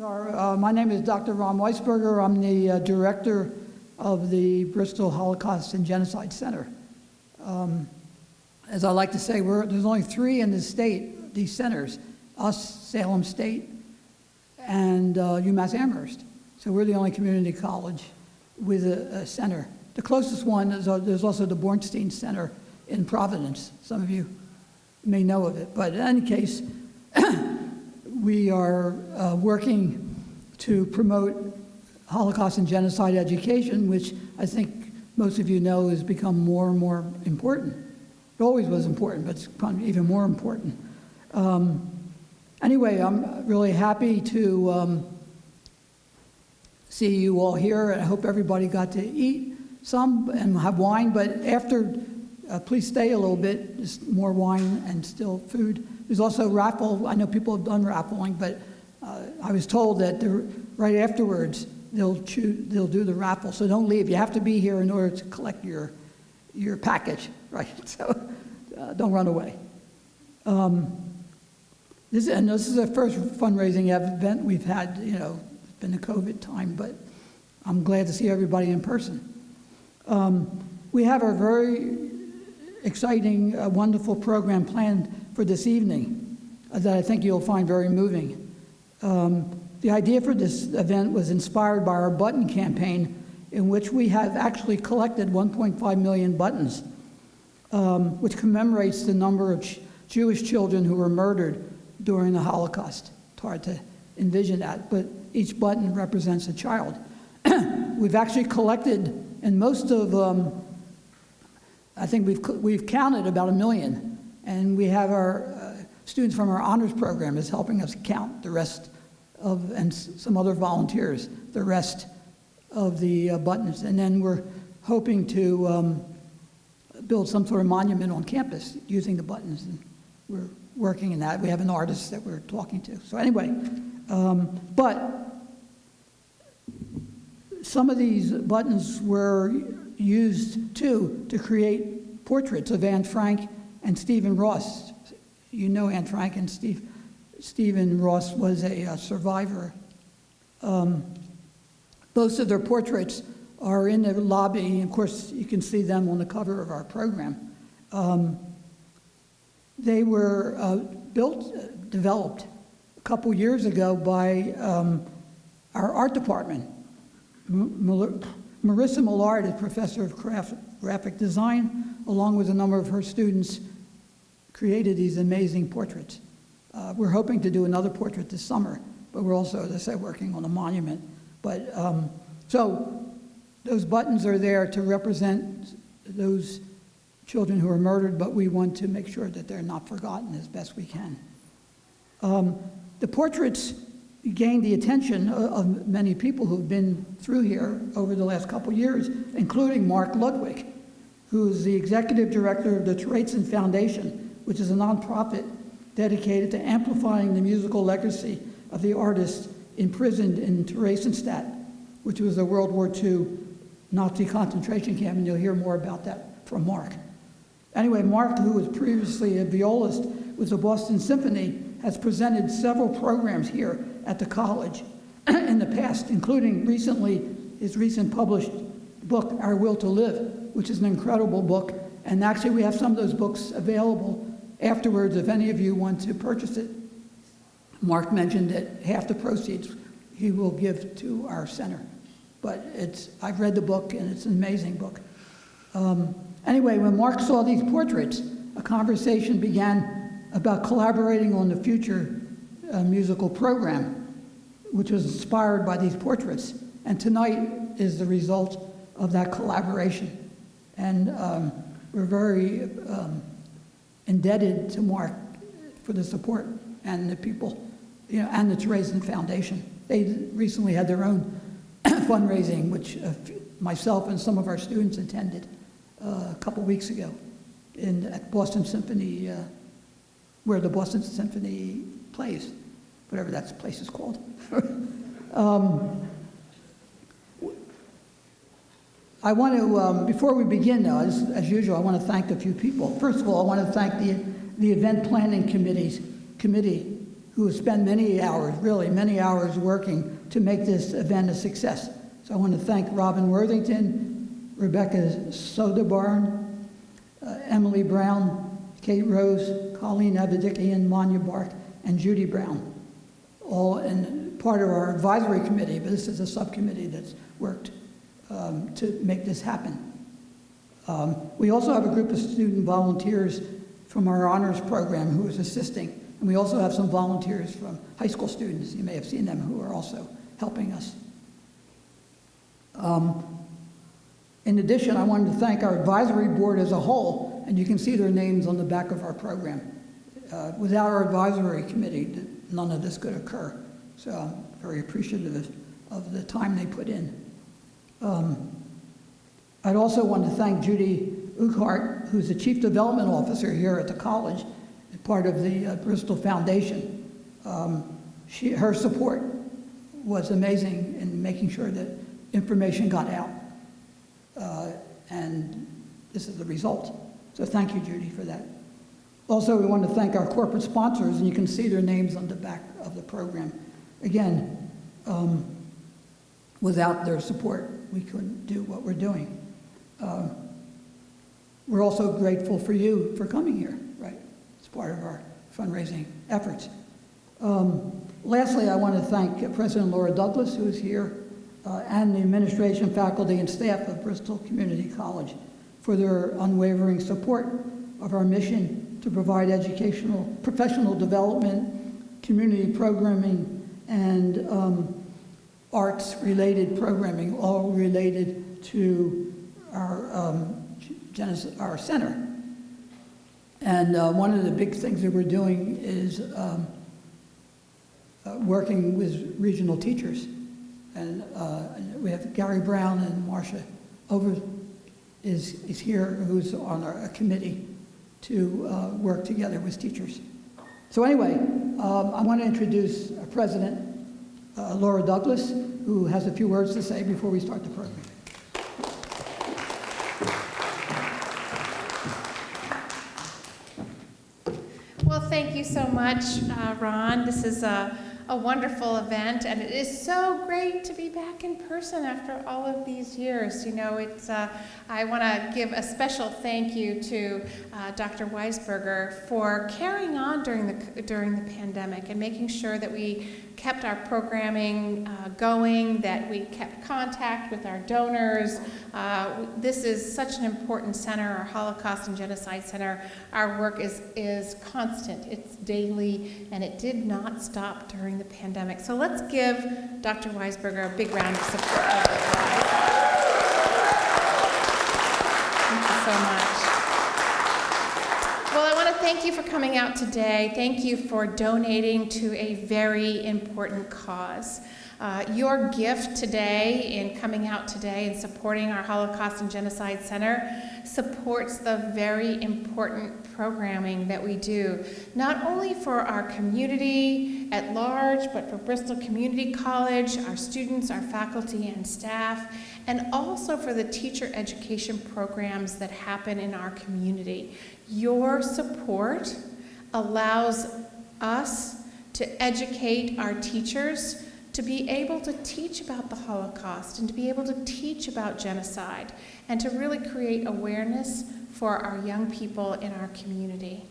Uh, my name is Dr. Ron Weisberger. I'm the uh, director of the Bristol Holocaust and Genocide Center. Um, as I like to say, we're, there's only three in the state, these centers, us, Salem State, and uh, UMass Amherst. So we're the only community college with a, a center. The closest one is, uh, there's also the Bornstein Center in Providence. Some of you may know of it. But in any case, we are uh, working to promote Holocaust and genocide education, which I think most of you know has become more and more important. It always was important, but it's even more important. Um, anyway, I'm really happy to um, see you all here. I hope everybody got to eat some and have wine, but after, uh, please stay a little bit, just more wine and still food. There's also raffle. I know people have done raffling, but uh, I was told that right afterwards they'll choose, they'll do the raffle. So don't leave. You have to be here in order to collect your your package, right? So uh, don't run away. Um, this and this is the first fundraising event we've had. You know, it's been a COVID time, but I'm glad to see everybody in person. Um, we have a very exciting, uh, wonderful program planned for this evening uh, that I think you'll find very moving. Um, the idea for this event was inspired by our button campaign in which we have actually collected 1.5 million buttons, um, which commemorates the number of Jewish children who were murdered during the Holocaust. It's hard to envision that, but each button represents a child. we've actually collected, and most of, um, I think we've, we've counted about a million and we have our uh, students from our honors program is helping us count the rest of, and some other volunteers, the rest of the uh, buttons. And then we're hoping to um, build some sort of monument on campus using the buttons. And we're working in that. We have an artist that we're talking to. So anyway, um, but some of these buttons were used too to create portraits of Anne Frank and Stephen Ross. You know Anne Frank and Steve. Stephen Ross was a, a survivor. Um, most of their portraits are in the lobby. Of course, you can see them on the cover of our program. Um, they were uh, built, uh, developed a couple years ago by um, our art department. Marissa Millard is professor of graphic design, along with a number of her students created these amazing portraits. Uh, we're hoping to do another portrait this summer, but we're also, as I said, working on a monument. But um, so those buttons are there to represent those children who are murdered, but we want to make sure that they're not forgotten as best we can. Um, the portraits gained the attention of many people who've been through here over the last couple years, including Mark Ludwig, who is the executive director of the Terezin Foundation, which is a nonprofit dedicated to amplifying the musical legacy of the artists imprisoned in Theresienstadt, which was a World War II Nazi concentration camp, and you'll hear more about that from Mark. Anyway, Mark, who was previously a violist with the Boston Symphony, has presented several programs here at the college in the past, including recently his recent published book, Our Will to Live, which is an incredible book. And actually, we have some of those books available Afterwards, if any of you want to purchase it, Mark mentioned that half the proceeds he will give to our center. But it's, I've read the book and it's an amazing book. Um, anyway, when Mark saw these portraits, a conversation began about collaborating on the future uh, musical program, which was inspired by these portraits. And tonight is the result of that collaboration. And um, we're very um, indebted to Mark for the support and the people, you know, and the Terezin Foundation. They recently had their own fundraising, which uh, myself and some of our students attended uh, a couple weeks ago in, at Boston Symphony, uh, where the Boston Symphony plays, whatever that place is called. um, I want to, um, before we begin though, as, as, usual, I want to thank a few people. First of all, I want to thank the, the event planning committees, committee who have spent many hours, really many hours working to make this event a success. So I want to thank Robin Worthington, Rebecca Soderbarn, uh, Emily Brown, Kate Rose, Colleen Abedikian, Manya Bark, and Judy Brown, all in part of our advisory committee, but this is a subcommittee that's worked um, to make this happen. Um, we also have a group of student volunteers from our honors program who is assisting, and we also have some volunteers from high school students, you may have seen them, who are also helping us. Um, in addition, I wanted to thank our advisory board as a whole, and you can see their names on the back of our program. Uh, without our advisory committee, none of this could occur. So I'm very appreciative of the time they put in. Um, I'd also want to thank Judy Ughart, who's the Chief Development Officer here at the college, and part of the uh, Bristol Foundation. Um, she, her support was amazing in making sure that information got out. Uh, and this is the result. So thank you, Judy, for that. Also, we want to thank our corporate sponsors, and you can see their names on the back of the program. Again, um, without their support, we couldn't do what we're doing. Um, we're also grateful for you for coming here, right? It's part of our fundraising efforts. Um, lastly, I want to thank President Laura Douglas, who is here, uh, and the administration, faculty, and staff of Bristol Community College for their unwavering support of our mission to provide educational, professional development, community programming, and um, arts-related programming, all related to our, um, our center. And uh, one of the big things that we're doing is um, uh, working with regional teachers. And uh, we have Gary Brown and Marcia Over is, is here, who's on our committee to uh, work together with teachers. So anyway, um, I want to introduce our president, uh, Laura Douglas, who has a few words to say before we start the program. Well, thank you so much, uh, Ron. This is a a wonderful event, and it is so great to be back in person after all of these years. You know, it's, uh, I want to give a special thank you to uh, Dr. Weisberger for carrying on during the, during the pandemic and making sure that we kept our programming uh, going, that we kept contact with our donors. Uh, this is such an important center, our Holocaust and Genocide Center. Our work is, is constant, it's daily, and it did not stop during the pandemic. So let's give Dr. Weisberger a big round of support. Thank you so much. Well, I want to thank you for coming out today. Thank you for donating to a very important cause. Uh, your gift today in coming out today and supporting our Holocaust and Genocide Center supports the very important programming that we do, not only for our community at large, but for Bristol Community College, our students, our faculty and staff, and also for the teacher education programs that happen in our community. Your support allows us to educate our teachers to be able to teach about the Holocaust and to be able to teach about genocide and to really create awareness for our young people in our community.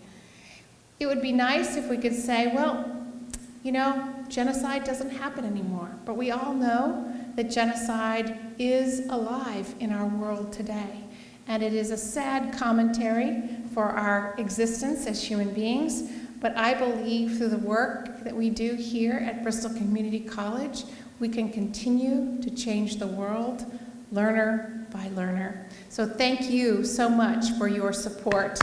It would be nice if we could say, well, you know, genocide doesn't happen anymore, but we all know that genocide is alive in our world today. And it is a sad commentary for our existence as human beings, but I believe through the work that we do here at Bristol Community College, we can continue to change the world learner by learner. So thank you so much for your support.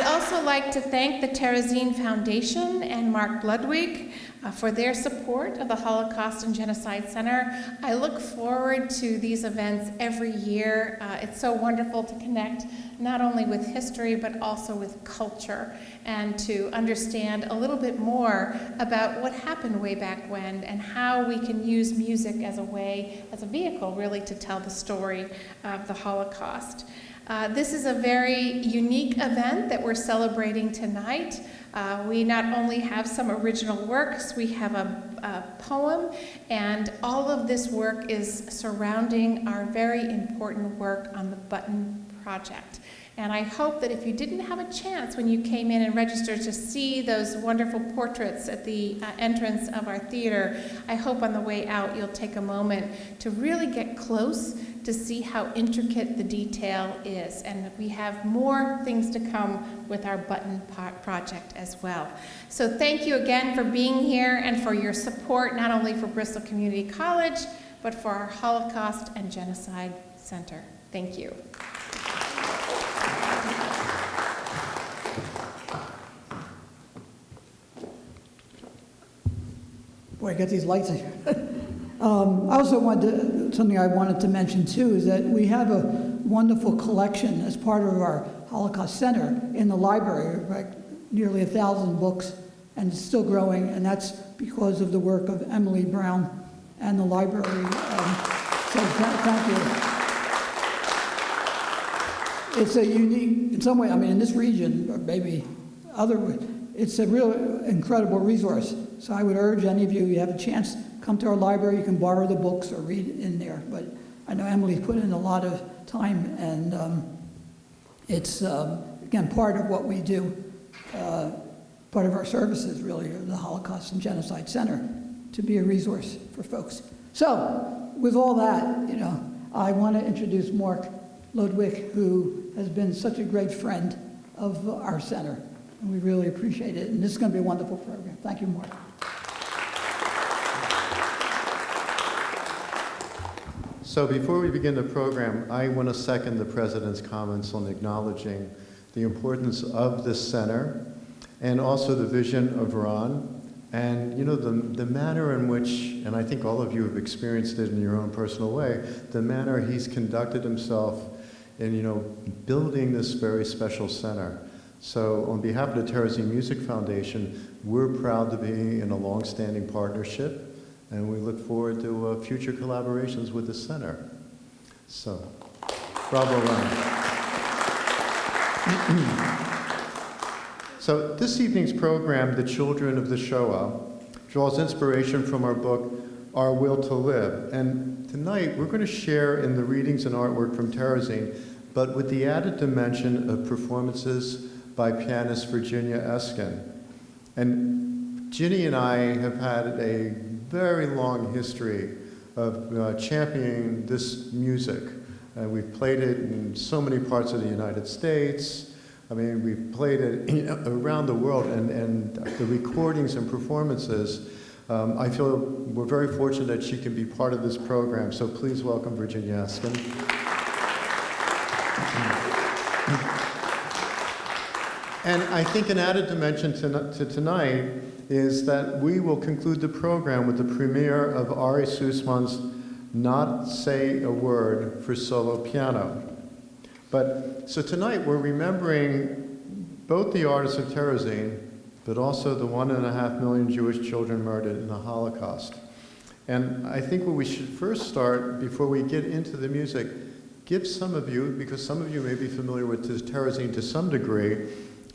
I'd also like to thank the Terezin Foundation and Mark Ludwig uh, for their support of the Holocaust and Genocide Center. I look forward to these events every year. Uh, it's so wonderful to connect not only with history but also with culture and to understand a little bit more about what happened way back when and how we can use music as a way, as a vehicle really to tell the story of the Holocaust. Uh, This is a very unique event that we're celebrating tonight. Uh, We not only have some original works, we have a a poem, and all of this work is surrounding our very important work on the Button Project. And I hope that if you didn't have a chance when you came in and registered to see those wonderful portraits at the uh, entrance of our theater, I hope on the way out you'll take a moment to really get close to see how intricate the detail is. And we have more things to come with our Button Project as well. So thank you again for being here and for your support, not only for Bristol Community College, but for our Holocaust and Genocide Center. Thank you. Boy, I got these lights. um, I also wanted to, something I wanted to mention too is that we have a wonderful collection as part of our Holocaust Center in the library, like nearly a thousand books, and it's still growing, and that's because of the work of Emily Brown and the library. Um, so th- thank you. It's a unique, in some way, I mean, in this region, or maybe other, it's a real incredible resource. So I would urge any of you, you have a chance, come to our library, you can borrow the books or read in there. But I know Emily's put in a lot of time, and um, it's, um, again, part of what we do, uh, part of our services, really, the Holocaust and Genocide Center, to be a resource for folks. So, with all that, you know, I want to introduce Mark Ludwig, who has been such a great friend of our center, and we really appreciate it. And this is going to be a wonderful program. Thank you, Mark. So before we begin the program, I want to second the President's comments on acknowledging the importance of this center and also the vision of Ron. And, you know, the, the manner in which, and I think all of you have experienced it in your own personal way, the manner he's conducted himself in, you know, building this very special center. So on behalf of the Terezin Music Foundation, we're proud to be in a long-standing partnership and we look forward to uh, future collaborations with the center. So, bravo, Ron. so this evening's program, The Children of the Shoah, draws inspiration from our book, Our Will to Live. And tonight, we're going to share in the readings and artwork from Terezin, but with the added dimension of performances by pianist Virginia Eskin. And Ginny and I have had a very long history of uh, championing this music. Uh, we've played it in so many parts of the United States. I mean, we've played it around the world, and, and the recordings and performances. Um, I feel we're very fortunate that she can be part of this program, so please welcome Virginia Eskin. And I think an added dimension to, to, tonight is that we will conclude the program with the premiere of Ari Sussman's Not Say a Word for solo piano. But so tonight we're remembering both the artists of Terezin, but also the one and a half million Jewish children murdered in the Holocaust. And I think what we should first start, before we get into the music, give some of you, because some of you may be familiar with Terezin to some degree,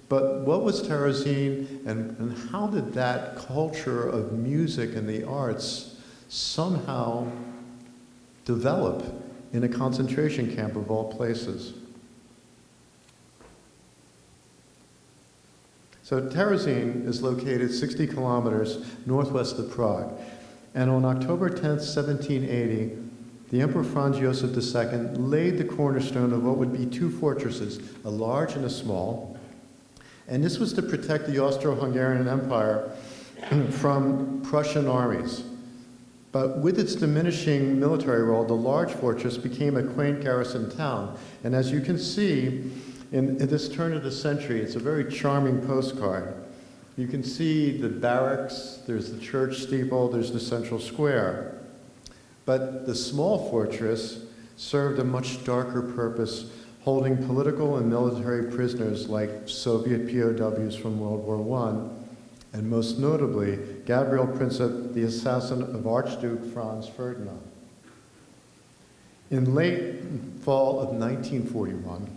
but what was Terezin and, and how did that culture of music and the arts somehow develop in a concentration camp of all places? So Terezin is located 60 kilometers northwest of Prague. And on October 10th, 1780, the Emperor Franz Joseph II laid the cornerstone of what would be two fortresses, a large and a small, and this was to protect the Austro-Hungarian Empire from Prussian armies. But with its diminishing military role, the large fortress became a quaint garrison town. And as you can see, in, in this turn of the century, it's a very charming postcard. You can see the barracks, there's the church steeple, there's the central square. But the small fortress served a much darker purpose holding political and military prisoners like Soviet POWs from World War I, and most notably, Gabriel Princip, the assassin of Archduke Franz Ferdinand. In late fall of 1941,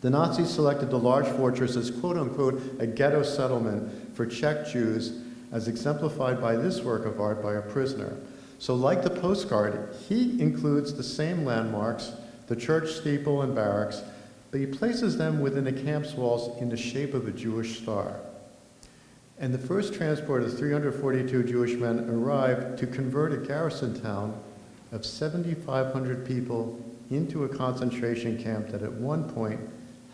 The Nazis selected the large fortress as quote unquote a ghetto settlement for Czech Jews, as exemplified by this work of art by a prisoner. So, like the postcard, he includes the same landmarks, the church steeple and barracks, but he places them within the camp's walls in the shape of a Jewish star. And the first transport of 342 Jewish men arrived to convert a garrison town of 7,500 people into a concentration camp that at one point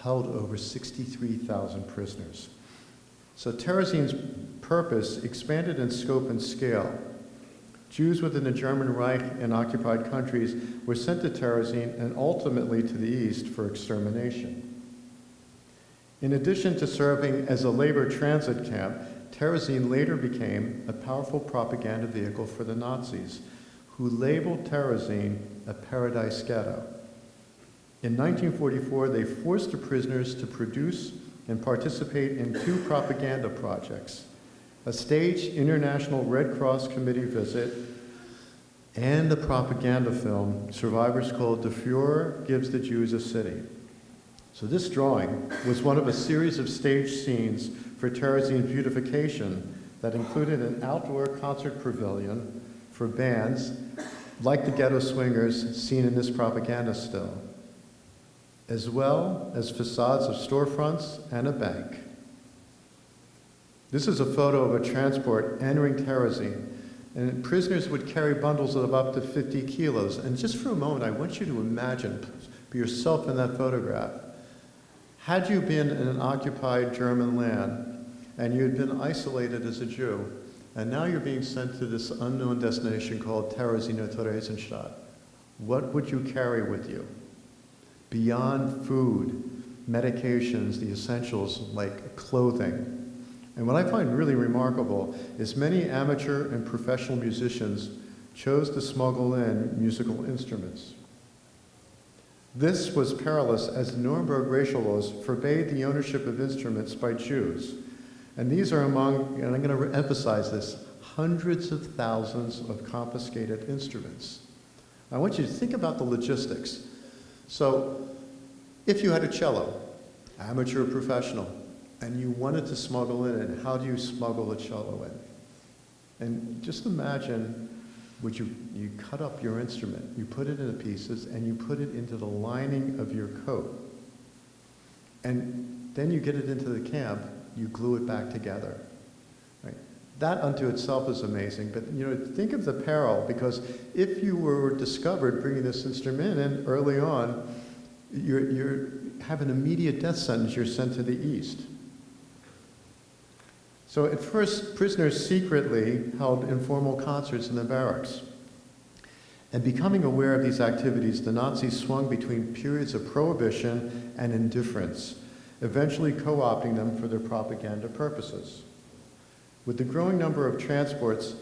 held over 63,000 prisoners. So Terezín's purpose expanded in scope and scale. Jews within the German Reich and occupied countries were sent to Terezín and ultimately to the east for extermination. In addition to serving as a labor transit camp, Terezín later became a powerful propaganda vehicle for the Nazis, who labeled Terezín a paradise ghetto. In 1944, they forced the prisoners to produce and participate in two propaganda projects a staged International Red Cross Committee visit and the propaganda film Survivors called The Fuhrer Gives the Jews a City. So, this drawing was one of a series of staged scenes for Terezín beautification that included an outdoor concert pavilion for bands like the Ghetto Swingers seen in this propaganda still, as well as facades of storefronts and a bank. This is a photo of a transport entering Terezín, and prisoners would carry bundles of up to 50 kilos. And just for a moment, I want you to imagine be yourself in that photograph. Had you been in an occupied German land and you had been isolated as a Jew, and now you're being sent to this unknown destination called Terezín Theresienstadt, what would you carry with you? Beyond food, medications, the essentials like clothing. And what I find really remarkable is many amateur and professional musicians chose to smuggle in musical instruments. This was perilous as the Nuremberg racial laws forbade the ownership of instruments by Jews. And these are among, and I'm going to emphasize this, hundreds of thousands of confiscated instruments. I want you to think about the logistics. So, if you had a cello, amateur or professional, and you wanted to smuggle it in, how do you smuggle a cello in? And just imagine would you, you cut up your instrument, you put it into pieces, and you put it into the lining of your coat. And then you get it into the camp, you glue it back together. Right? That unto itself is amazing, but you know, think of the peril, because if you were discovered bringing this instrument in early on, you're, you're have an immediate death sentence, you're sent to the east. So at first, prisoners secretly held informal concerts in the barracks. And becoming aware of these activities, the Nazis swung between periods of prohibition and indifference, eventually co opting them for their propaganda purposes. With the growing number of transports,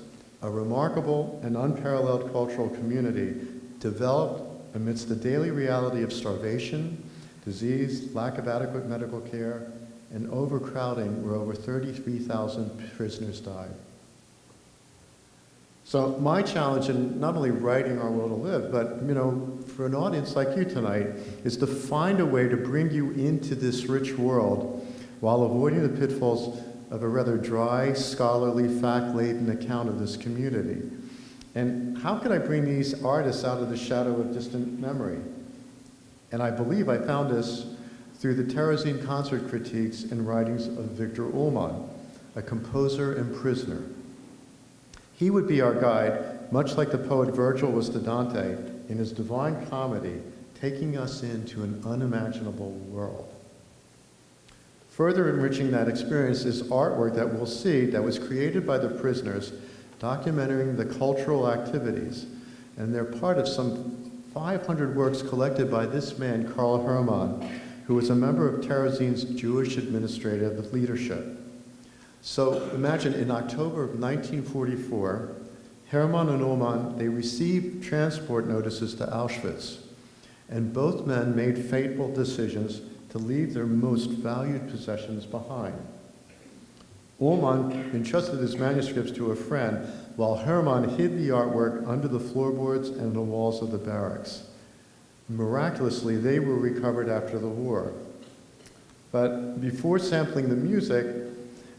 a remarkable and unparalleled cultural community developed amidst the daily reality of starvation, disease, lack of adequate medical care, and overcrowding where over 33,000 prisoners died. So my challenge in not only writing Our Will to Live, but you know, for an audience like you tonight, is to find a way to bring you into this rich world while avoiding the pitfalls of a rather dry, scholarly, fact-laden account of this community. And how can I bring these artists out of the shadow of distant memory? And I believe I found this through the Terezin concert critiques and writings of Viktor Ullmann, a composer and prisoner. He would be our guide, much like the poet Virgil was to Dante in his Divine Comedy, taking us into an unimaginable world. Further enriching that experience is artwork that we'll see that was created by the prisoners, documenting the cultural activities, and they're part of some 500 works collected by this man, Karl Hermann, who was a member of Terezin's Jewish administrative leadership. So imagine in October of 1944, Hermann and Ullmann, they received transport notices to Auschwitz, and both men made fateful decisions to leave their most valued possessions behind. Ullmann entrusted his manuscripts to a friend, while Hermann hid the artwork under the floorboards and the walls of the barracks. Miraculously, they were recovered after the war. But before sampling the music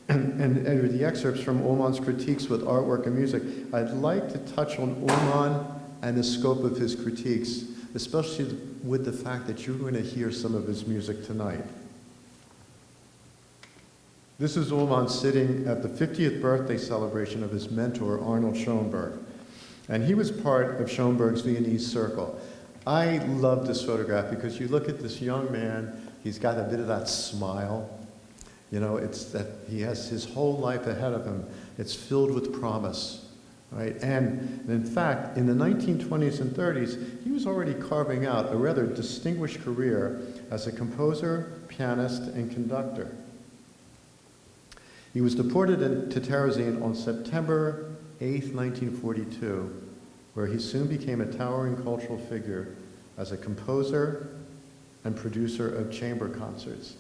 and, and, and the excerpts from Ullmann's critiques with artwork and music, I'd like to touch on Ullmann and the scope of his critiques, especially with the fact that you're going to hear some of his music tonight. This is Ullmann sitting at the 50th birthday celebration of his mentor, Arnold Schoenberg. And he was part of Schoenberg's Viennese circle. I love this photograph because you look at this young man, he's got a bit of that smile. You know, it's that he has his whole life ahead of him. It's filled with promise, right? And in fact, in the 1920s and 30s, he was already carving out a rather distinguished career as a composer, pianist, and conductor. He was deported to Terezin on September 8, 1942, where he soon became a towering cultural figure as a composer and producer of chamber concerts.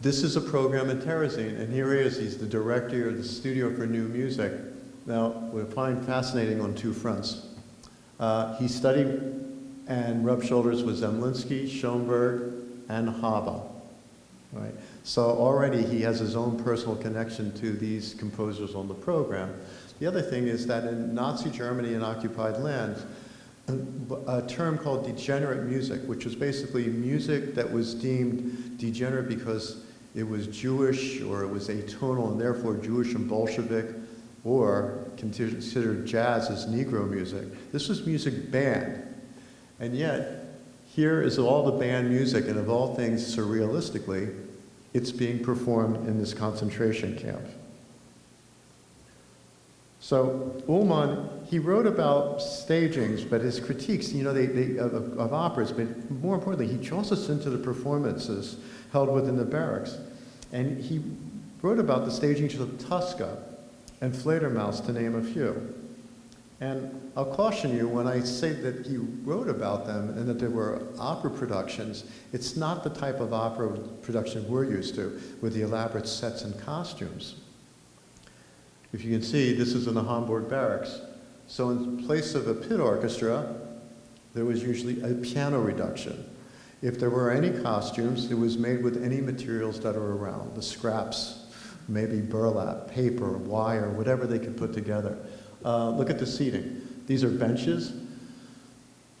This is a program in Terezin, and here he is. He's the director of the Studio for New Music. Now, we find fascinating on two fronts. Uh, he studied and rubbed shoulders with Zemlinsky, Schoenberg, and Hába. Right? So already he has his own personal connection to these composers on the program. The other thing is that in Nazi Germany and occupied lands, a term called degenerate music, which was basically music that was deemed degenerate because it was Jewish or it was atonal and therefore Jewish and Bolshevik, or considered jazz as Negro music. This was music banned. And yet, here is all the banned music, and of all things, surrealistically, it's being performed in this concentration camp. So Ullmann, he wrote about stagings, but his critiques, you know, they, they, of, of operas, but more importantly, he us into the performances held within the barracks. And he wrote about the stagings of Tosca and Fledermaus, to name a few. And I'll caution you when I say that he wrote about them and that they were opera productions, it's not the type of opera production we're used to, with the elaborate sets and costumes. If you can see, this is in the Hamburg barracks. So in place of a pit orchestra, there was usually a piano reduction. If there were any costumes, it was made with any materials that are around, the scraps, maybe burlap, paper, wire, whatever they could put together. Uh, look at the seating. These are benches.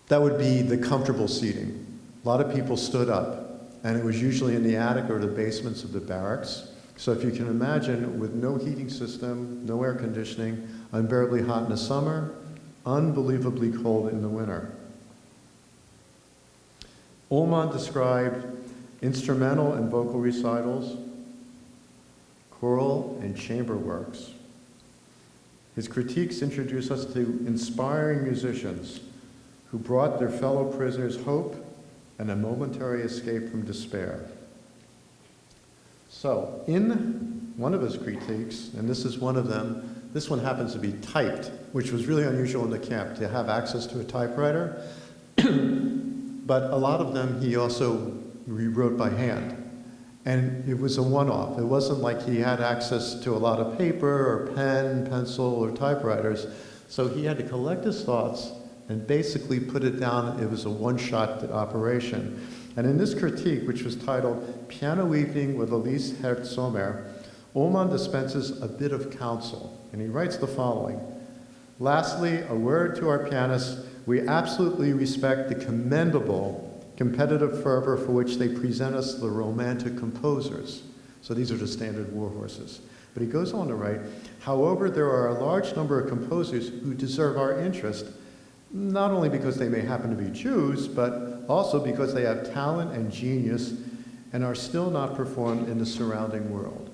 That would be the comfortable seating. A lot of people stood up, and it was usually in the attic or the basements of the barracks. So if you can imagine, with no heating system, no air conditioning, unbearably hot in the summer, unbelievably cold in the winter. Ullmann described instrumental and vocal recitals, choral and chamber works. His critiques introduce us to inspiring musicians who brought their fellow prisoners hope and a momentary escape from despair. So, in one of his critiques, and this is one of them, this one happens to be typed, which was really unusual in the camp to have access to a typewriter. but a lot of them he also rewrote by hand. And it was a one off. It wasn't like he had access to a lot of paper or pen, pencil, or typewriters. So he had to collect his thoughts and basically put it down. It was a one shot operation. And in this critique, which was titled Piano Evening with Elise Herz Sommer, Ullmann dispenses a bit of counsel. And he writes the following Lastly, a word to our pianists. We absolutely respect the commendable competitive fervor for which they present us the romantic composers. So these are the standard war horses. But he goes on to write, however, there are a large number of composers who deserve our interest, not only because they may happen to be Jews, but also because they have talent and genius and are still not performed in the surrounding world.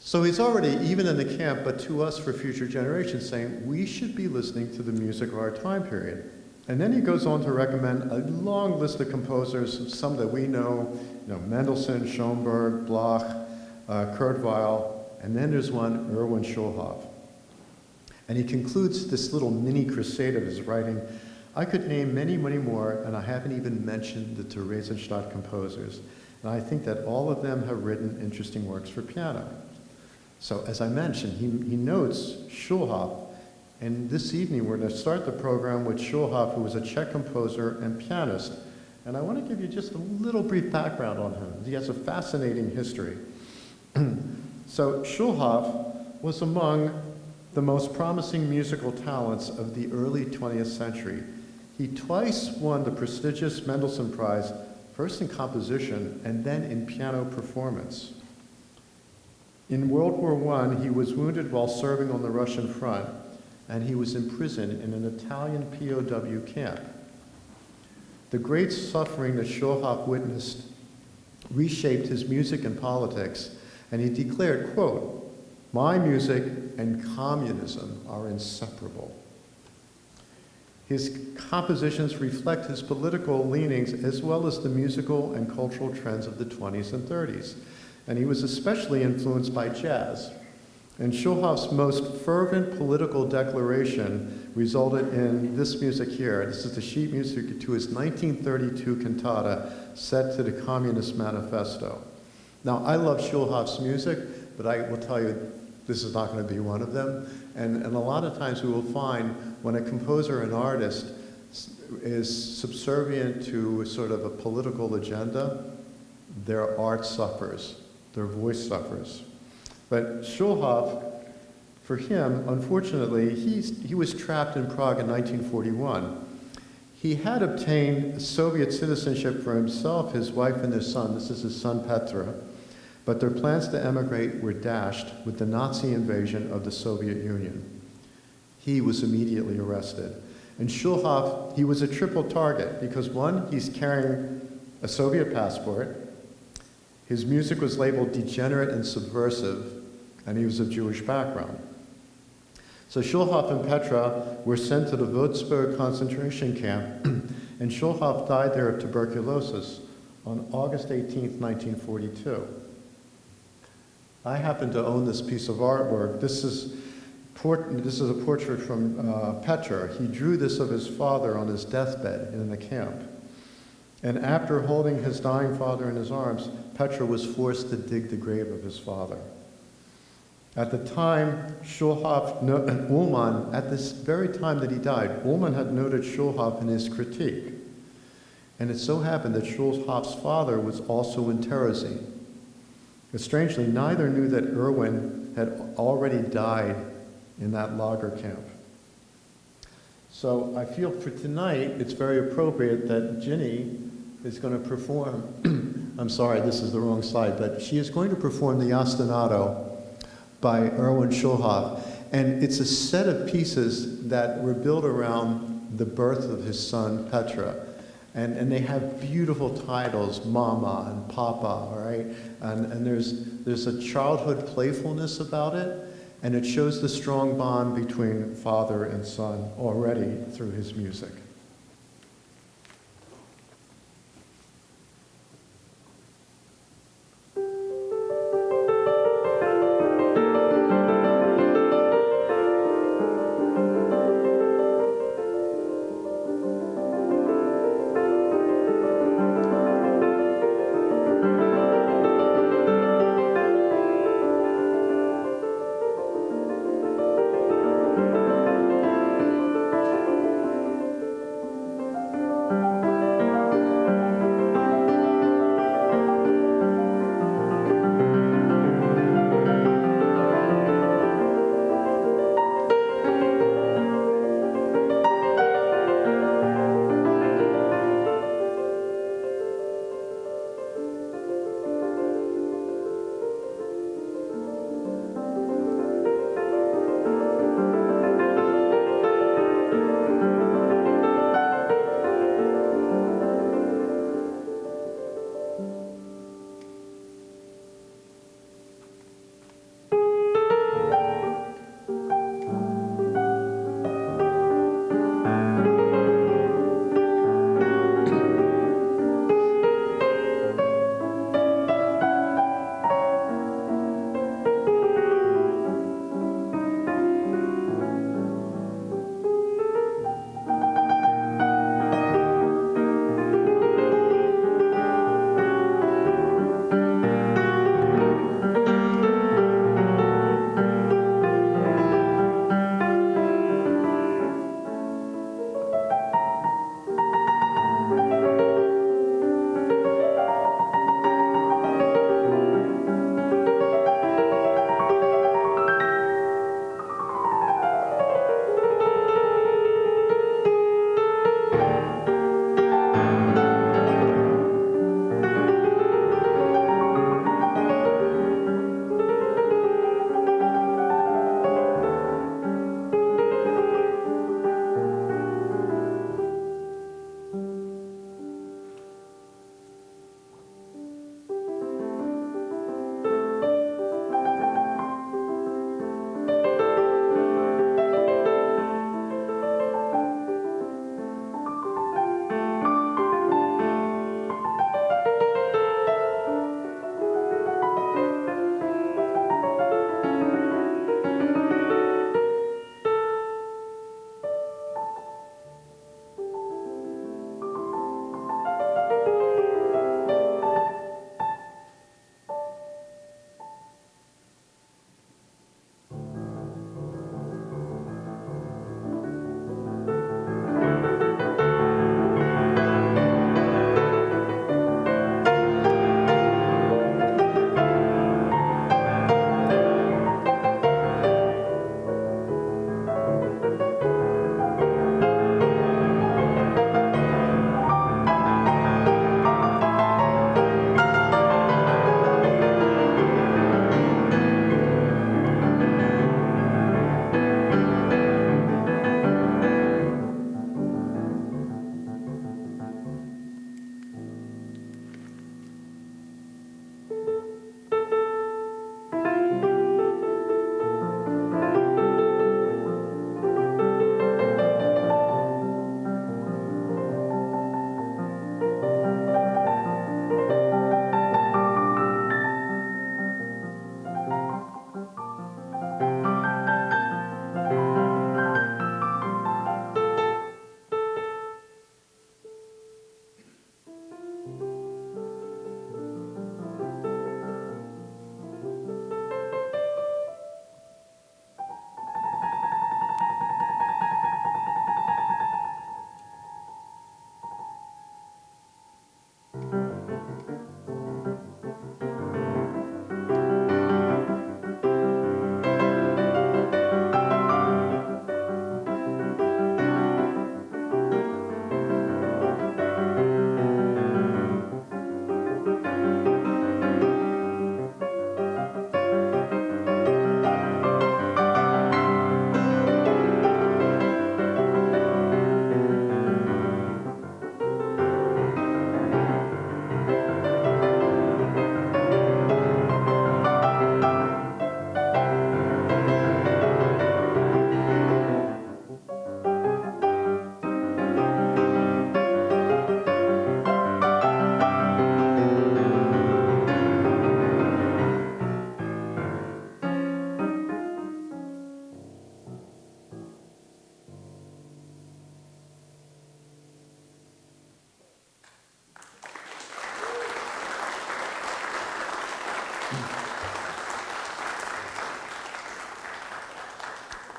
So he's already, even in the camp, but to us for future generations, saying we should be listening to the music of our time period. And then he goes on to recommend a long list of composers, some that we know, you know Mendelssohn, Schoenberg, Bloch, uh, Kurt Weill, and then there's one, Erwin Schulhoff. And he concludes this little mini crusade of his writing. I could name many, many more, and I haven't even mentioned the Theresienstadt composers. And I think that all of them have written interesting works for piano. So as I mentioned, he, he notes Schulhoff and this evening, we're going to start the program with Schulhoff, who was a Czech composer and pianist, And I want to give you just a little brief background on him. He has a fascinating history. so, Schulhoff was among the most promising musical talents of the early 20th century. He twice won the prestigious Mendelssohn Prize, first in composition and then in piano performance. In World War I, he was wounded while serving on the Russian front, and he was imprisoned in an Italian POW camp. The great suffering that Schulhoff witnessed reshaped his music and politics, and he declared, quote, my music and communism are inseparable. His compositions reflect his political leanings as well as the musical and cultural trends of the 20s and 30s. And he was especially influenced by jazz. And Schulhoff's most fervent political declaration resulted in this music here. This is the sheet music to his 1932 cantata set to the Communist Manifesto. Now, I love Schulhoff's music, but I will tell you, this is not going to be one of them. And, and a lot of times we will find when a composer and artist is subservient to sort of a political agenda, their art suffers, their voice suffers. But Schulhoff, for him, unfortunately, he's, he was trapped in Prague in 1941. He had obtained Soviet citizenship for himself, his wife, and their son. This is his son, Petra but their plans to emigrate were dashed with the Nazi invasion of the Soviet Union. He was immediately arrested. And Schulhoff, he was a triple target because one, he's carrying a Soviet passport, his music was labeled degenerate and subversive, and he was of Jewish background. So Schulhoff and Petra were sent to the Wülzburg concentration camp, and Schulhoff died there of tuberculosis on August 18, 1942. I happen to own this piece of artwork. This is, this is a portrait from uh, Petra. He drew this of his father on his deathbed in the camp. And after holding his dying father in his arms, Petra was forced to dig the grave of his father. At the time, Schulhoff, no, Ullmann, at this very time that he died, Ullmann had noted Schulhoff in his critique. And it so happened that Schulhoff's father was also in Terezin. But strangely, neither knew that Erwin had already died in that lager camp. So I feel for tonight, it's very appropriate that Ginny is going to perform. I'm sorry, this is the wrong slide, but she is going to perform the Ostinato by Erwin Schulhoff. And it's a set of pieces that were built around the birth of his son, Petra. And, and they have beautiful titles, Mama and Papa, all right? And, and there's, there's a childhood playfulness about it, and it shows the strong bond between father and son already through his music.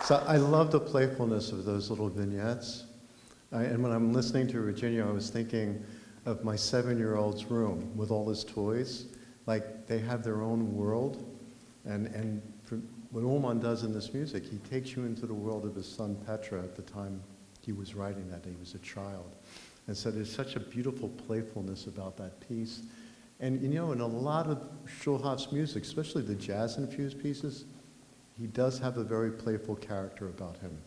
So I love the playfulness of those little vignettes. I, and when I'm listening to Virginia, I was thinking of my seven-year-old's room with all his toys. Like they have their own world. And, and for, what Ullmann does in this music, he takes you into the world of his son Petra at the time he was writing that. He was a child. And so there's such a beautiful playfulness about that piece. And you know, in a lot of Schulhoff's music, especially the jazz-infused pieces, he does have a very playful character about him.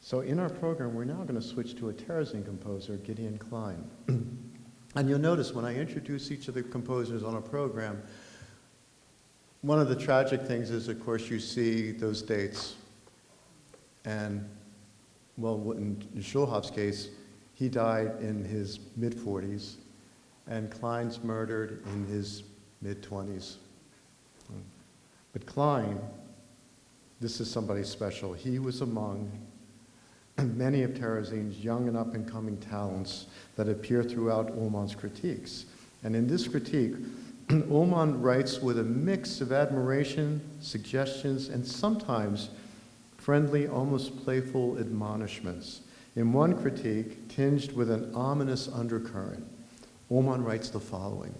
So in our program, we're now going to switch to a Terezin composer, Gideon Klein. and you'll notice when I introduce each of the composers on a program, one of the tragic things is, of course, you see those dates. And, well, in Schulhoff's case, he died in his mid-40s, and Klein's murdered in his mid-20s. But Klein, this is somebody special. He was among many of Terezin's young and up-and-coming talents that appear throughout Ullmann's critiques. And in this critique, Ullmann writes with a mix of admiration, suggestions, and sometimes friendly, almost playful admonishments. In one critique, tinged with an ominous undercurrent, Ullmann writes the following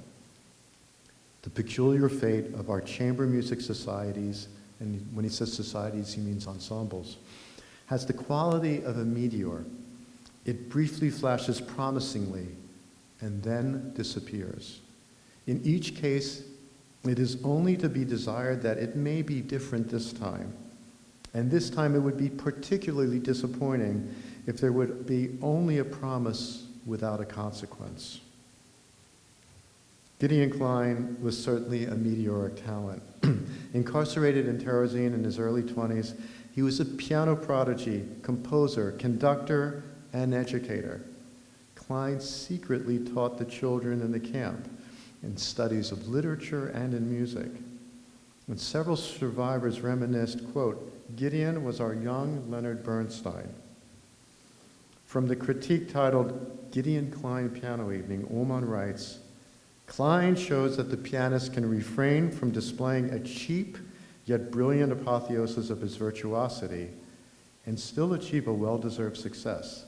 The peculiar fate of our chamber music societies, and when he says societies, he means ensembles, has the quality of a meteor. It briefly flashes promisingly and then disappears. In each case, it is only to be desired that it may be different this time. And this time it would be particularly disappointing if there would be only a promise without a consequence. Gideon Klein was certainly a meteoric talent. Incarcerated in Terezin in his early 20s, he was a piano prodigy, composer, conductor, and educator. Klein secretly taught the children in the camp in studies of literature and in music. And several survivors reminisced, quote, Gideon was our young Leonard Bernstein. From the critique titled Gideon Klein Piano Evening, Ullmann writes, Klein shows that the pianist can refrain from displaying a cheap yet brilliant apotheosis of his virtuosity and still achieve a well-deserved success.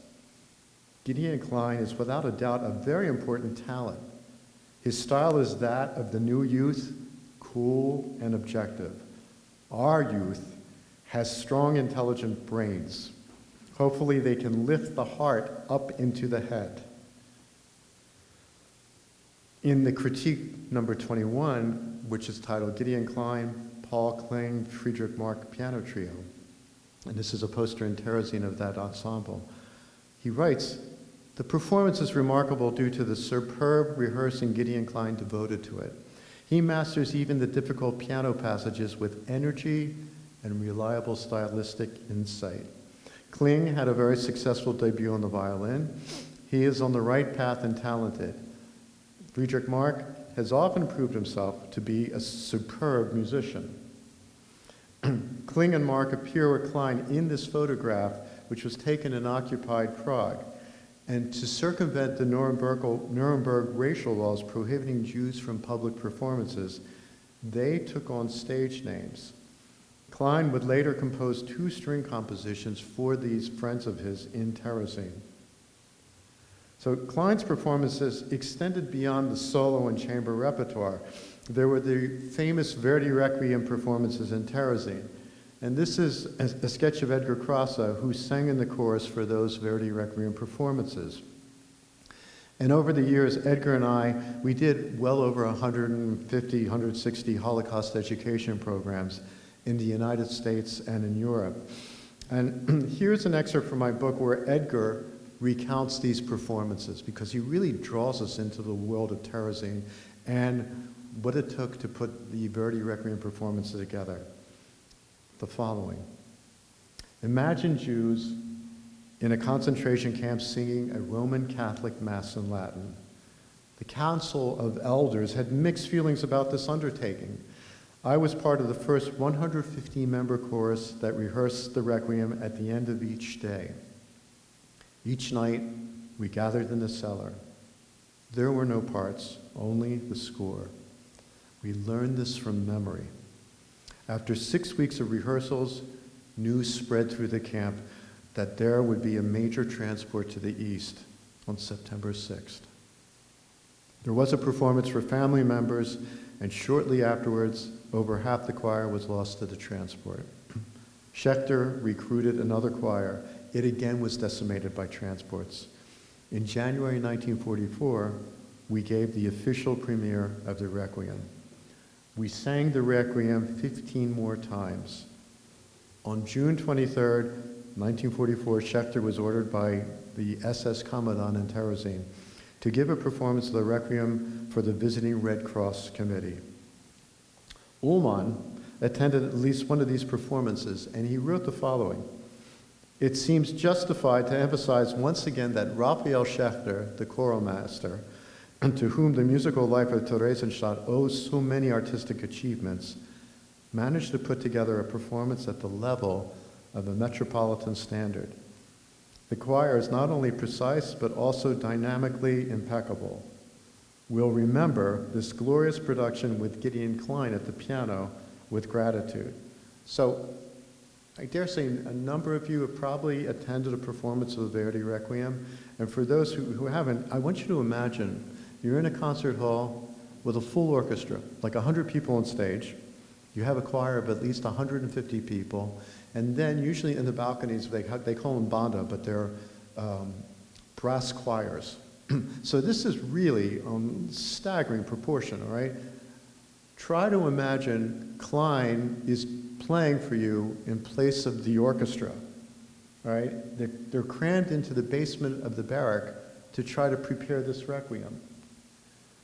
Gideon Klein is without a doubt a very important talent his style is that of the new youth, cool and objective. Our youth has strong, intelligent brains. Hopefully, they can lift the heart up into the head. In the critique number 21, which is titled Gideon Klein, Paul Kling, Friedrich Mark Piano Trio, and this is a poster in Terezin of that ensemble, he writes, the performance is remarkable due to the superb rehearsing Gideon Klein devoted to it. He masters even the difficult piano passages with energy and reliable stylistic insight. Kling had a very successful debut on the violin. He is on the right path and talented. Friedrich Mark has often proved himself to be a superb musician. Kling and Mark appear with Klein in this photograph, which was taken in occupied Prague. And to circumvent the Nuremberg, Nuremberg racial laws prohibiting Jews from public performances, they took on stage names. Klein would later compose two string compositions for these friends of his in Terezin. So Klein's performances extended beyond the solo and chamber repertoire. There were the famous Verdi Requiem performances in Terezin. And this is a, a sketch of Edgar Krasa, who sang in the chorus for those Verdi Requiem performances. And over the years, Edgar and I, we did well over 150, 160 Holocaust education programs in the United States and in Europe. And here's an excerpt from my book where Edgar recounts these performances because he really draws us into the world of Terezin and what it took to put the Verdi Requiem performances together the following. Imagine Jews in a concentration camp singing a Roman Catholic Mass in Latin. The Council of Elders had mixed feelings about this undertaking. I was part of the first 150 member chorus that rehearsed the Requiem at the end of each day. Each night, we gathered in the cellar. There were no parts, only the score. We learned this from memory. After six weeks of rehearsals, news spread through the camp that there would be a major transport to the east on September 6th. There was a performance for family members, and shortly afterwards, over half the choir was lost to the transport. Schächter recruited another choir. It again was decimated by transports. In January 1944, we gave the official premiere of the Requiem. We sang the Requiem 15 more times. On June 23, 1944, Schächter was ordered by the SS Commandant in Terezin to give a performance of the Requiem for the Visiting Red Cross Committee. Ullmann attended at least one of these performances, and he wrote the following. It seems justified to emphasize once again that Rafael Schächter, the choral master, and to whom the musical life of Theresienstadt owes so many artistic achievements, managed to put together a performance at the level of a metropolitan standard. The choir is not only precise, but also dynamically impeccable. We'll remember this glorious production with Gideon Klein at the piano with gratitude. So I dare say a number of you have probably attended a performance of the Verdi Requiem. And for those who, who haven't, I want you to imagine you're in a concert hall with a full orchestra, like 100 people on stage. You have a choir of at least 150 people. And then usually in the balconies, they, they call them banda, but they're um, brass choirs. so this is really um, staggering proportion, all right? Try to imagine Klein is playing for you in place of the orchestra, all right? They're, they're crammed into the basement of the barrack to try to prepare this requiem.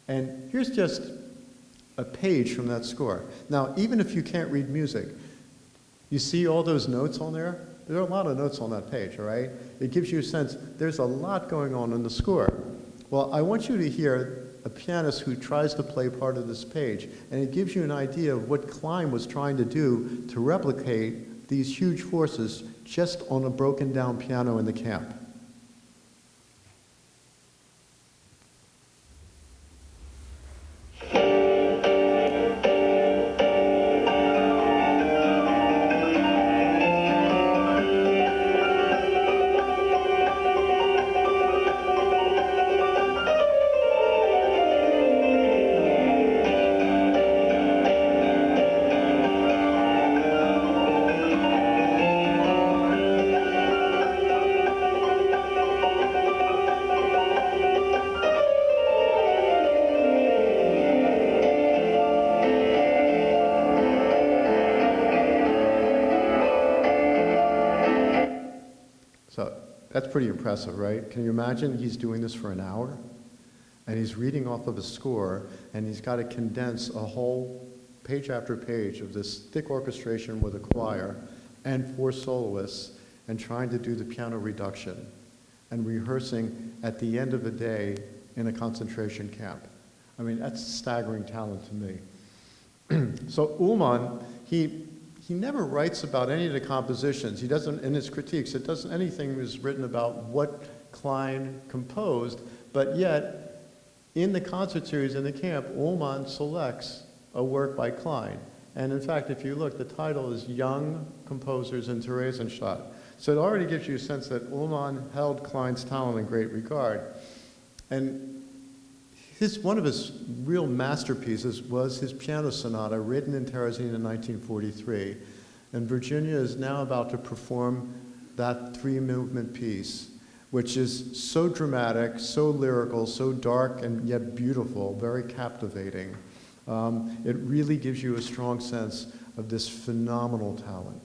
And here's just a page from that score. Now, even if you can't read music, you see all those notes on there? There are a lot of notes on that page, all right? It gives you a sense there's a lot going on in the score. Well, I want you to hear a pianist who tries to play part of this page, and it gives you an idea of what Klein was trying to do to replicate these huge forces just on a broken down piano in the camp. That's pretty impressive, right? Can you imagine he's doing this for an hour? And he's reading off of a score, and he's got to condense a whole page after page of this thick orchestration with a choir and four soloists, and trying to do the piano reduction and rehearsing at the end of the day in a concentration camp. I mean, that's staggering talent to me. so Ullmann, he he never writes about any of the compositions. He doesn't, in his critiques, it doesn't, anything is written about what Klein composed, but yet, in the concert series in the camp, Ullmann selects a work by Klein. And in fact, if you look, the title is Young Composers in Theresienstadt. So it already gives you a sense that Ullmann held Klein's talent in great regard. And his, one of his real masterpieces was his piano sonata written in Terezin in 1943. And Virginia is now about to perform that three movement piece, which is so dramatic, so lyrical, so dark and yet beautiful, very captivating. Um, it really gives you a strong sense of this phenomenal talent.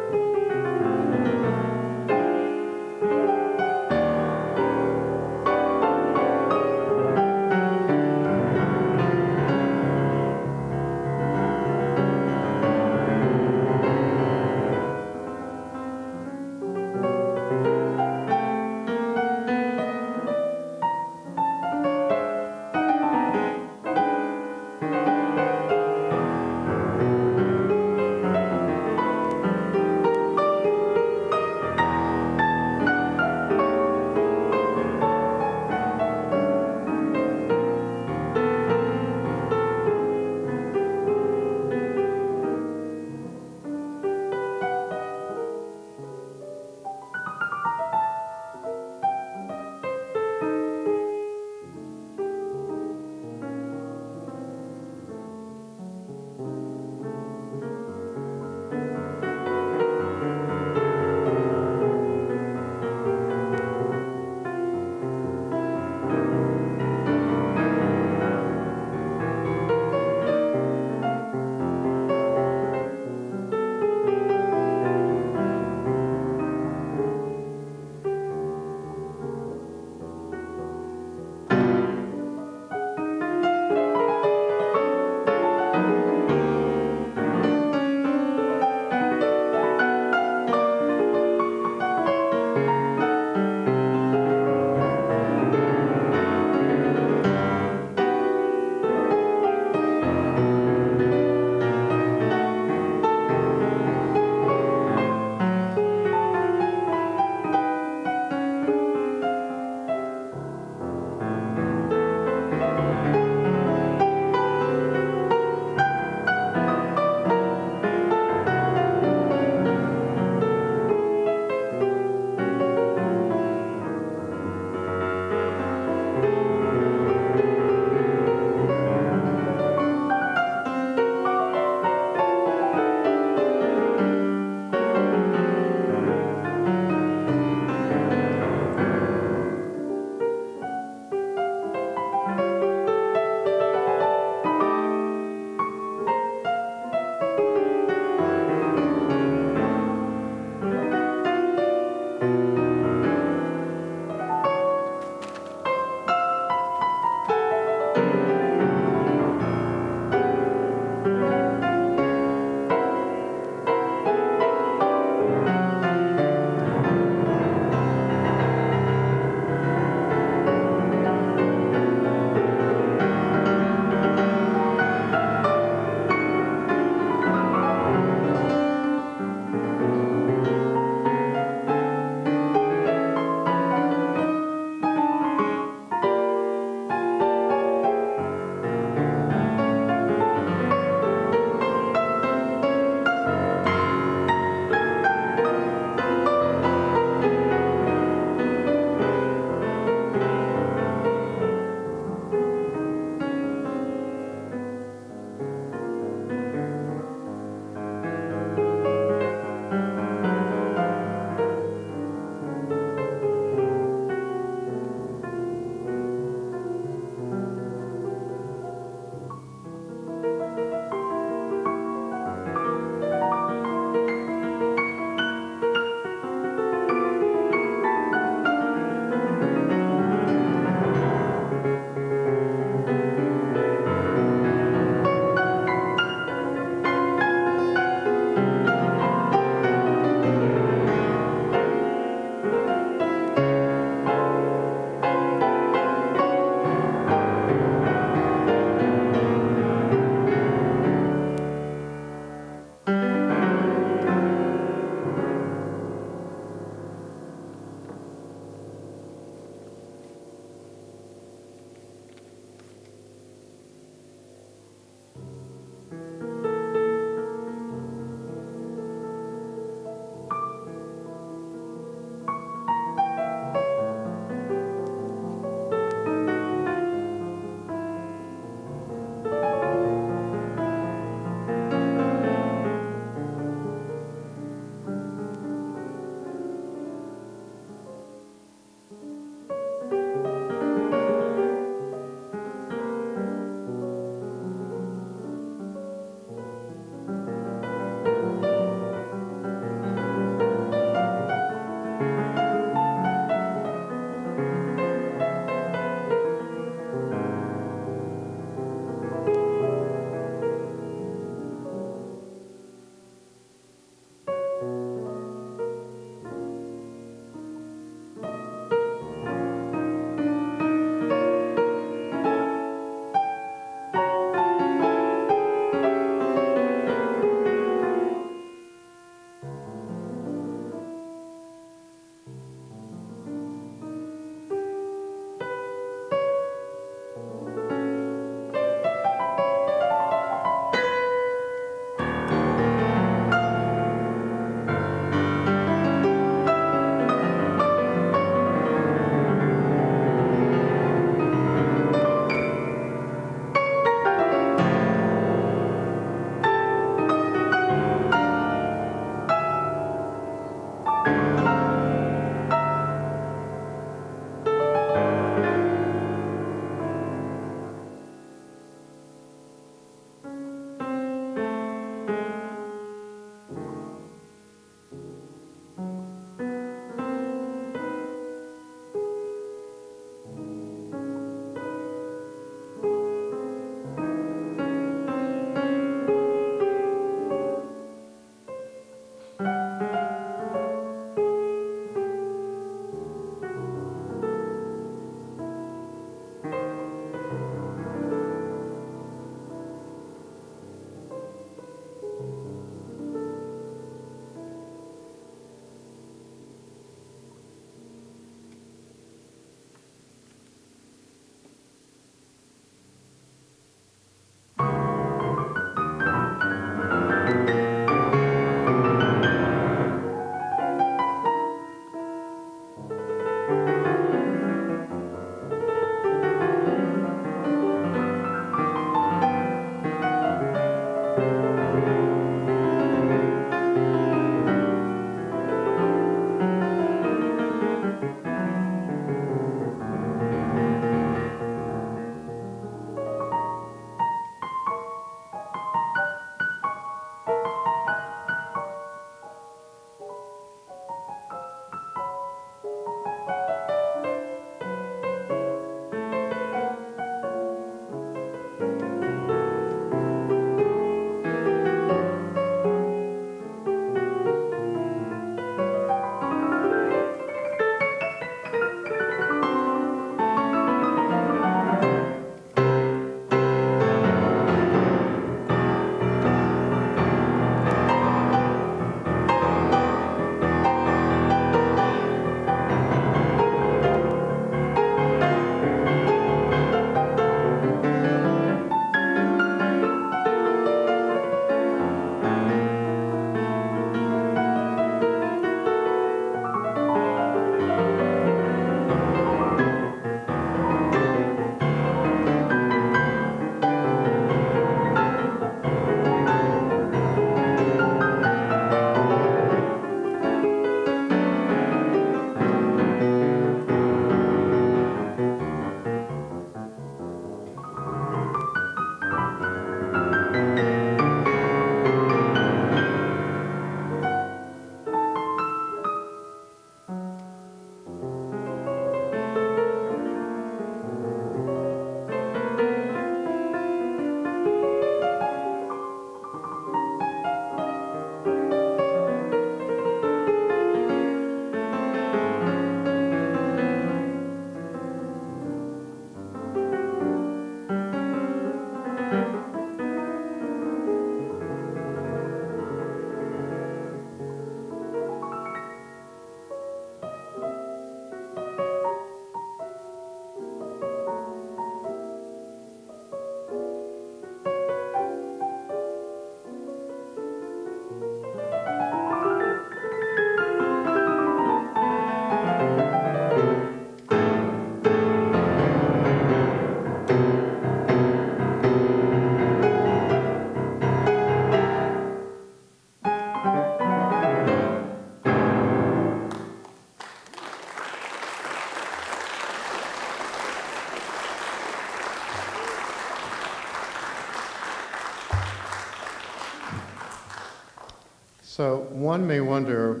One may wonder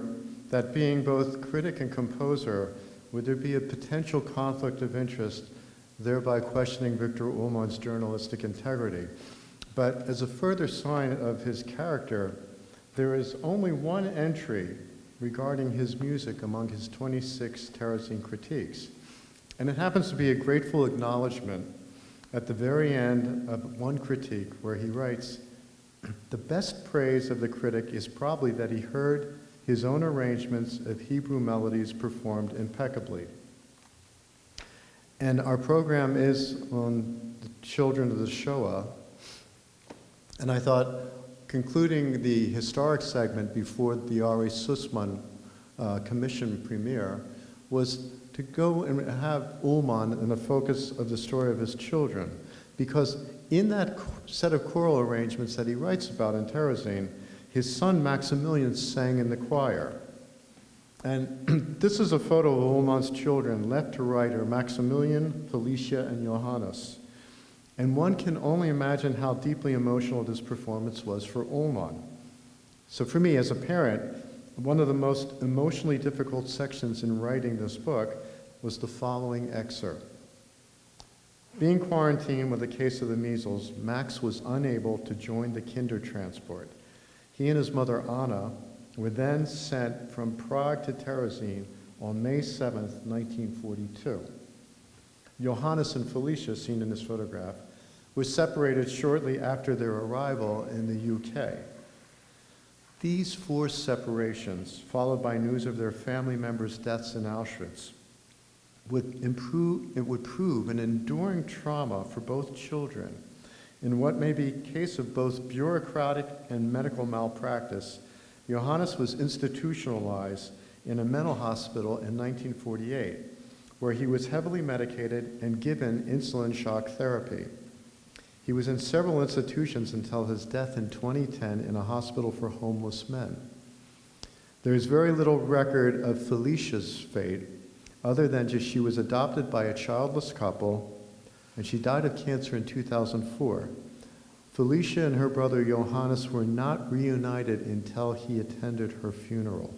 that being both critic and composer, would there be a potential conflict of interest, thereby questioning Viktor Ullmann's journalistic integrity? But as a further sign of his character, there is only one entry regarding his music among his 26 Terezin critiques. And it happens to be a grateful acknowledgement at the very end of one critique where he writes, the best praise of the critic is probably that he heard his own arrangements of Hebrew melodies performed impeccably. And our program is on the children of the Shoah. And I thought, concluding the historic segment before the Ari Sussman uh, Commission premiere was to go and have Ullmann in the focus of the story of his children. Because in that set of choral arrangements that he writes about in Terezin, his son Maximilian sang in the choir. And this is a photo of Ullmann's children, left to right are Maximilian, Felicia, and Johannes. And one can only imagine how deeply emotional this performance was for Ullmann. So for me, as a parent, one of the most emotionally difficult sections in writing this book was the following excerpt. Being quarantined with a case of the measles, Max was unable to join the kinder transport. He and his mother Anna were then sent from Prague to Terezin on May 7, 1942. Johannes and Felicia, seen in this photograph, were separated shortly after their arrival in the UK. These forced separations, followed by news of their family members' deaths in Auschwitz, would, improve, it would prove an enduring trauma for both children in what may be a case of both bureaucratic and medical malpractice. Johannes was institutionalized in a mental hospital in 1948, where he was heavily medicated and given insulin shock therapy. He was in several institutions until his death in 2010 in a hospital for homeless men. There is very little record of Felicia's fate, other than just she was adopted by a childless couple and she died of cancer in 2004. Felicia and her brother Johannes were not reunited until he attended her funeral.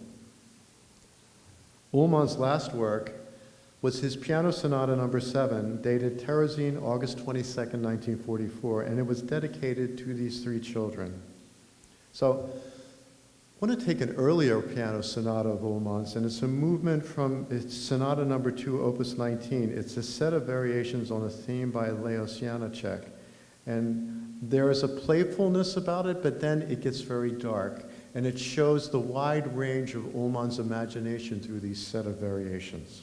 Ullmann's last work was his Piano Sonata number 7, dated Terezin, August 22, 1944, and it was dedicated to these three children. So I want to take an earlier piano sonata of Ullmann's, and it's a movement from it's Sonata number two, opus 19. It's a set of variations on a theme by Leos Janáček. And there is a playfulness about it, but then it gets very dark. And it shows the wide range of Ullmann's imagination through these set of variations.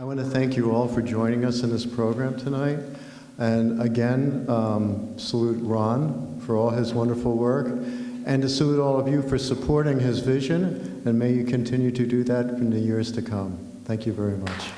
I want to thank you all for joining us in this program tonight. And again, um, salute Ron for all his wonderful work, and to salute all of you for supporting his vision, and may you continue to do that in the years to come. Thank you very much.